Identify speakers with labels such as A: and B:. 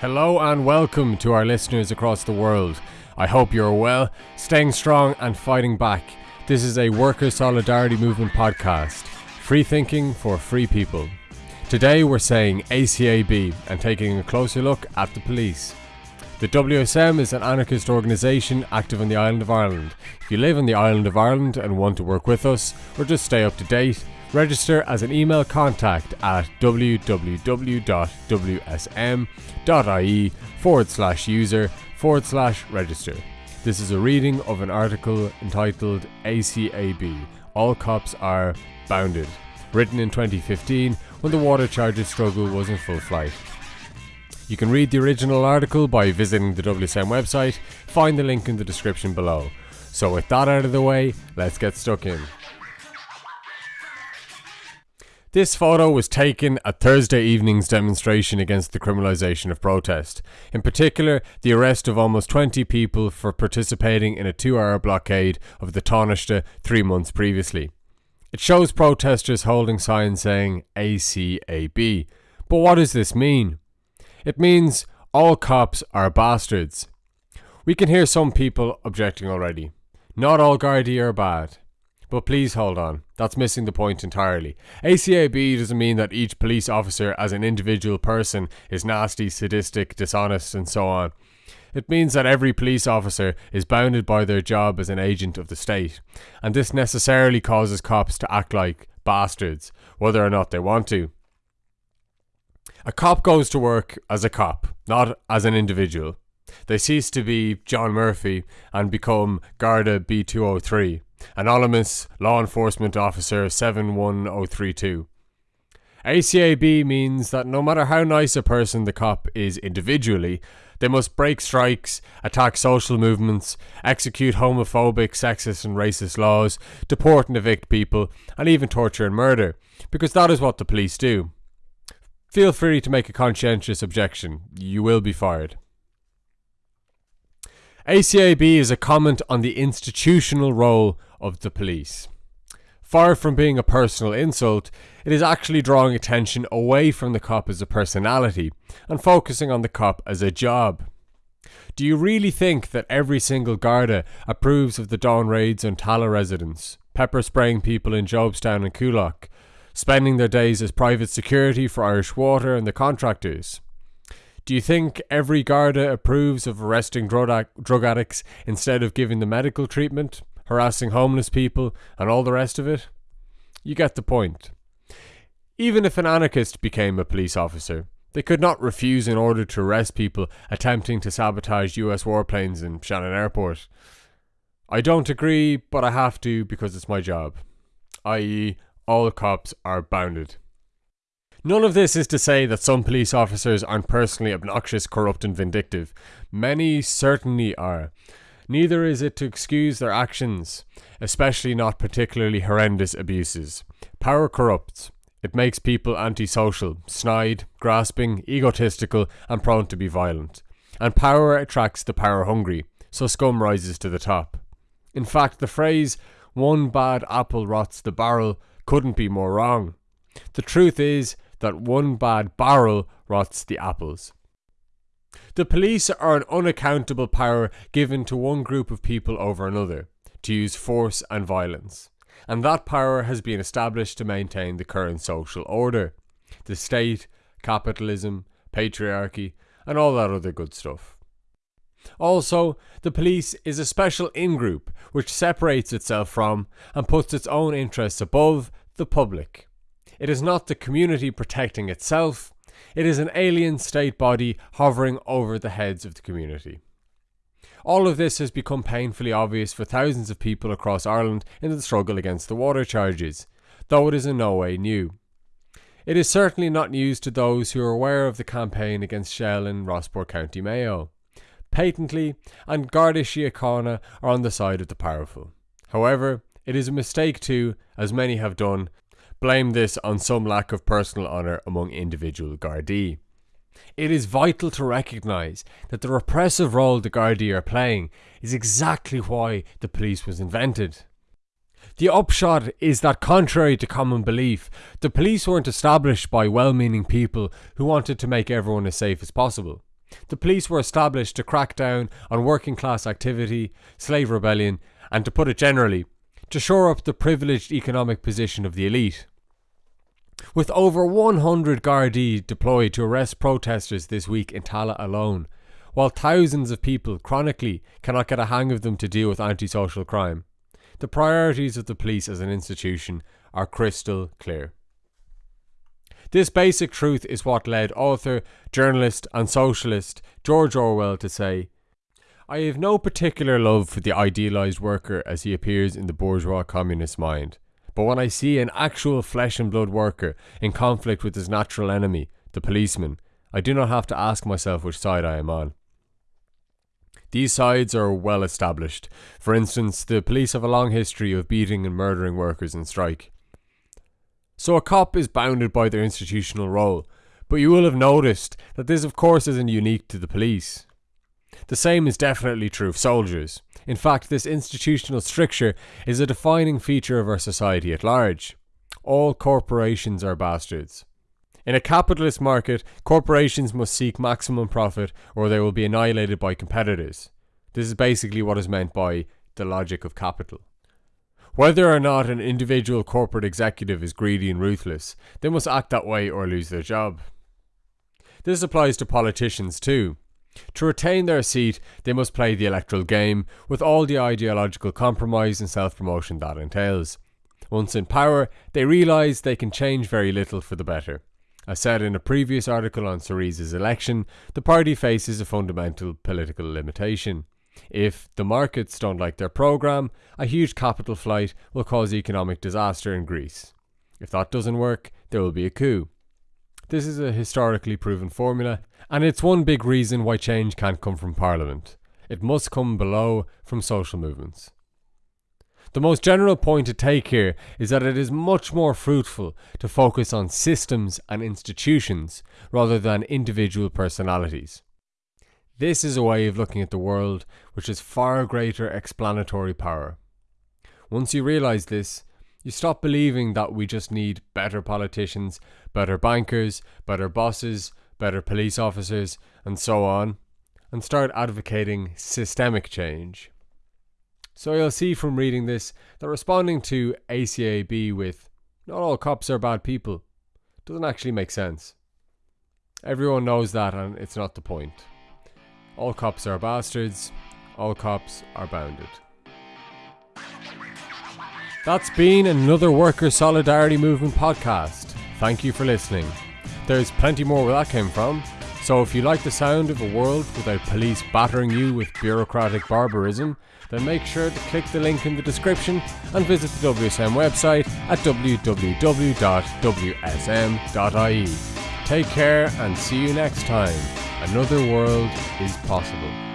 A: Hello and welcome to our listeners across the world. I hope you're well, staying strong and fighting back. This is a worker solidarity movement podcast. Free thinking for free people. Today we're saying ACAB and taking a closer look at the police. The WSM is an anarchist organisation active on the island of Ireland. If you live on the island of Ireland and want to work with us or just stay up to date, register as an email contact at www.wsm.ie forward slash user forward slash register. This is a reading of an article entitled ACAB All Cops Are Bounded, written in 2015 when the water charges struggle was in full flight. You can read the original article by visiting the WSM website, find the link in the description below. So, with that out of the way, let's get stuck in. This photo was taken at Thursday evening's demonstration against the criminalisation of protest. In particular, the arrest of almost 20 people for participating in a two hour blockade of the Taoiseach three months previously. It shows protesters holding signs saying ACAB. But what does this mean? It means all cops are bastards. We can hear some people objecting already. Not all Gardaí are bad. But please hold on, that's missing the point entirely. ACAB doesn't mean that each police officer as an individual person is nasty, sadistic, dishonest, and so on. It means that every police officer is bounded by their job as an agent of the state, and this necessarily causes cops to act like bastards, whether or not they want to. A cop goes to work as a cop, not as an individual. They cease to be John Murphy and become Garda B203 Anonymous Law Enforcement Officer 71032. ACAB means that no matter how nice a person the cop is individually, they must break strikes, attack social movements, execute homophobic, sexist, and racist laws, deport and evict people, and even torture and murder, because that is what the police do. Feel free to make a conscientious objection. You will be fired. ACAB is a comment on the institutional role of the police. Far from being a personal insult, it is actually drawing attention away from the cop as a personality and focusing on the cop as a job. Do you really think that every single Garda approves of the dawn raids on Tallaght residents, pepper spraying people in Jobstown and Coolock, spending their days as private security for Irish Water and the contractors? Do you think every Garda approves of arresting drug, addicts instead of giving them medical treatment, harassing homeless people, and all the rest of it? You get the point. Even if an anarchist became a police officer, they could not refuse in order to arrest people attempting to sabotage US warplanes in Shannon Airport. I don't agree, but I have to because it's my job. I.e., all cops are bounded. None of this is to say that some police officers aren't personally obnoxious, corrupt, and vindictive. Many certainly are. Neither is it to excuse their actions, especially not particularly horrendous abuses. Power corrupts. It makes people antisocial, snide, grasping, egotistical, and prone to be violent. And power attracts the power hungry, so scum rises to the top. In fact, the phrase, one bad apple rots the barrel, couldn't be more wrong. The truth is, that one bad barrel rots the apples. The police are an unaccountable power given to one group of people over another to use force and violence, and that power has been established to maintain the current social order the state, capitalism, patriarchy, and all that other good stuff. Also, the police is a special in group which separates itself from and puts its own interests above the public. It is not the community protecting itself, it is an alien state body hovering over the heads of the community. All of this has become painfully obvious for thousands of people across Ireland in the struggle against the water charges, though it is in no way new. It is certainly not news to those who are aware of the campaign against Shell in Rossport County Mayo. Patently, An Garda Síochána are on the side of the powerful. However, it is a mistake to, as many have done, blame this on some lack of personal honour among individual Gardaí. It is vital to recognise that the repressive role the Gardaí are playing is exactly why the police was invented. The upshot is that, contrary to common belief, the police weren't established by well meaning people who wanted to make everyone as safe as possible. The police were established to crack down on working class activity, slave rebellion, and to put it generally, to shore up the privileged economic position of the elite. With over 100 Gardaí deployed to arrest protesters this week in Tallaght alone, while thousands of people chronically cannot get a hang of them to deal with antisocial crime, the priorities of the police as an institution are crystal clear. This basic truth is what led author, journalist, and socialist George Orwell to say, I have no particular love for the idealised worker as he appears in the bourgeois communist mind. But when I see an actual flesh and blood worker in conflict with his natural enemy, the policeman, I do not have to ask myself which side I am on. These sides are well established. For instance, the police have a long history of beating and murdering workers in strike. So a cop is bounded by their institutional role, but you will have noticed that this, of course, isn't unique to the police. The same is definitely true of soldiers. In fact, this institutional stricture is a defining feature of our society at large. All corporations are bastards. In a capitalist market, corporations must seek maximum profit or they will be annihilated by competitors. This is basically what is meant by the logic of capital. Whether or not an individual corporate executive is greedy and ruthless, they must act that way or lose their job. This applies to politicians too. To retain their seat, they must play the electoral game with all the ideological compromise and self promotion that entails. Once in power, they realise they can change very little for the better. As said in a previous article on Syriza's election, the party faces a fundamental political limitation. If the markets don't like their programme, a huge capital flight will cause economic disaster in Greece. If that doesn't work, there will be a coup. This is a historically proven formula, and it's one big reason why change can't come from Parliament. It must come below from social movements. The most general point to take here is that it is much more fruitful to focus on systems and institutions rather than individual personalities. This is a way of looking at the world which has far greater explanatory power. Once you realise this, you stop believing that we just need better politicians, better bankers, better bosses, better police officers, and so on, and start advocating systemic change. So you'll see from reading this that responding to ACAB with not all cops are bad people doesn't actually make sense. Everyone knows that, and it's not the point. All cops are bastards. All cops are bounded. That's been another Worker Solidarity Movement podcast. Thank you for listening. There's plenty more where that came from, so if you like the sound of a world without police battering you with bureaucratic barbarism, then make sure to click the link in the description and visit the WSM website at www.wsm.ie. Take care and see you next time. Another world is possible.